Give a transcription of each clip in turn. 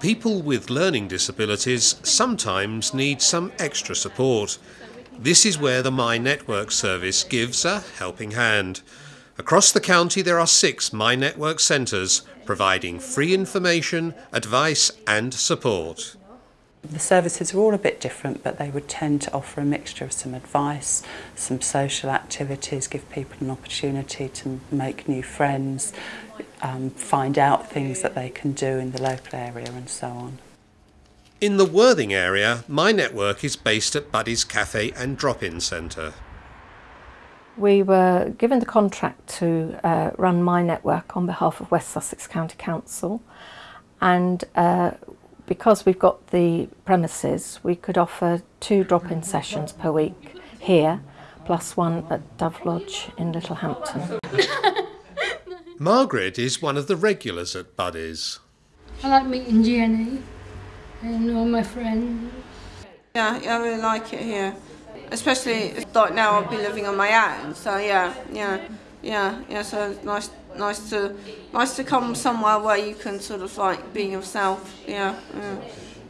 People with learning disabilities sometimes need some extra support. This is where the My Network service gives a helping hand. Across the county there are six My Network centres providing free information, advice and support. The services are all a bit different, but they would tend to offer a mixture of some advice, some social activities, give people an opportunity to make new friends, um, find out things that they can do in the local area and so on. In the Worthing area, My Network is based at Buddy's Cafe and Drop-In Centre. We were given the contract to uh, run My Network on behalf of West Sussex County Council and uh, because we've got the premises, we could offer two drop-in sessions per week here, plus one at Dove Lodge in Littlehampton. Margaret is one of the regulars at Buddy's. I like meeting Jenny and all my friends. Yeah, I really like it here. Especially like now I'll be living on my own, so yeah, yeah, yeah, yeah, so it's nice nice to nice to come somewhere where you can sort of like be yourself. Yeah. yeah.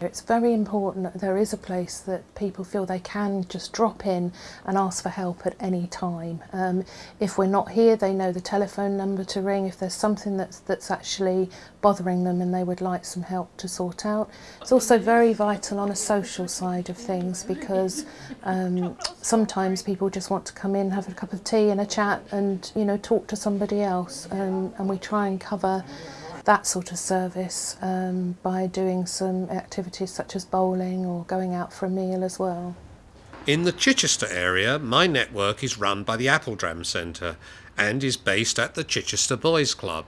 It's very important that there is a place that people feel they can just drop in and ask for help at any time. Um, if we're not here, they know the telephone number to ring if there's something that's, that's actually bothering them and they would like some help to sort out. It's also very vital on a social side of things because um, sometimes people just want to come in, have a cup of tea and a chat and, you know, talk to somebody else. Um, and we try and cover that sort of service um, by doing some activities such as bowling or going out for a meal as well. In the Chichester area, my network is run by the Appledram Centre and is based at the Chichester Boys Club.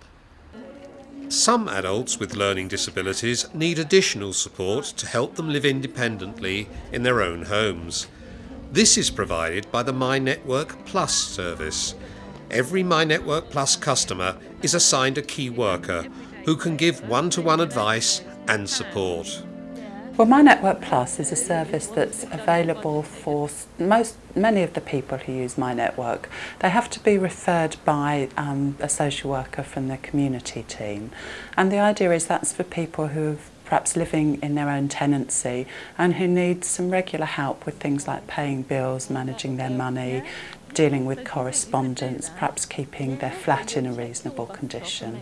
Some adults with learning disabilities need additional support to help them live independently in their own homes. This is provided by the My Network Plus service. Every My Network Plus customer is assigned a key worker who can give one-to-one advice and support. Well, My Network Plus is a service that's available for most, many of the people who use My Network. They have to be referred by um, a social worker from the community team. And the idea is that's for people who are perhaps living in their own tenancy and who need some regular help with things like paying bills, managing their money, dealing with correspondence, perhaps keeping their flat in a reasonable condition.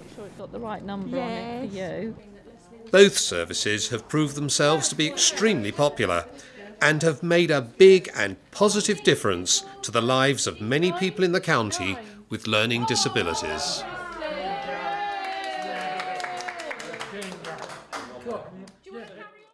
Both services have proved themselves to be extremely popular and have made a big and positive difference to the lives of many people in the county with learning disabilities. Do you want to yeah, cover